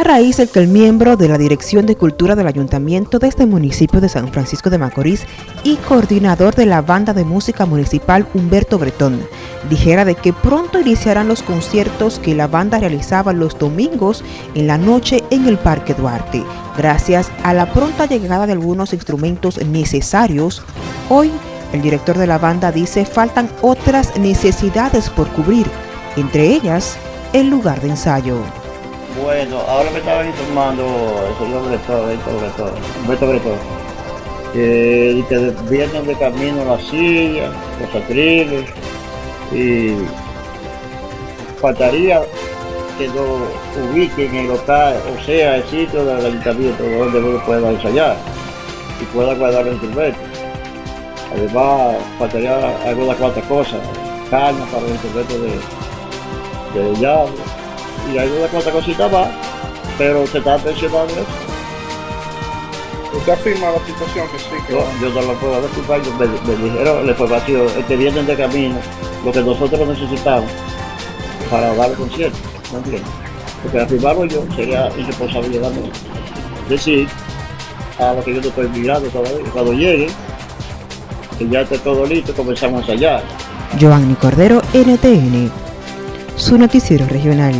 a raíz del que el miembro de la Dirección de Cultura del Ayuntamiento de este municipio de San Francisco de Macorís y coordinador de la banda de música municipal Humberto Bretón dijera de que pronto iniciarán los conciertos que la banda realizaba los domingos en la noche en el Parque Duarte. Gracias a la pronta llegada de algunos instrumentos necesarios, hoy el director de la banda dice faltan otras necesidades por cubrir, entre ellas el lugar de ensayo. Bueno, ahora me estaba informando el señor director, director, Humberto Bretón, que, vienen de camino las sillas, los atriles, y faltaría que lo ubiquen en el local, o sea, el sitio del ayuntamiento donde uno pueda ensayar y pueda guardar el instrumento. Además, faltaría algunas cuantas cosas, cañas para el instrumento de, de llave y algunas cuantas cositas más, pero se está mencionando eso. ¿Usted afirma la situación que sí? Que yo, yo no lo puedo afirmar, me, me dijeron la información, es que vienen de camino lo que nosotros necesitamos para dar el concierto, ¿no entiendes? Porque afirmarlo yo sería irresponsabilidad mía. Decir a lo que yo no estoy mirando todavía, cuando llegue, que ya esté todo listo, comenzamos a ensayar. Giovanni Cordero, NTN, su noticiero regional.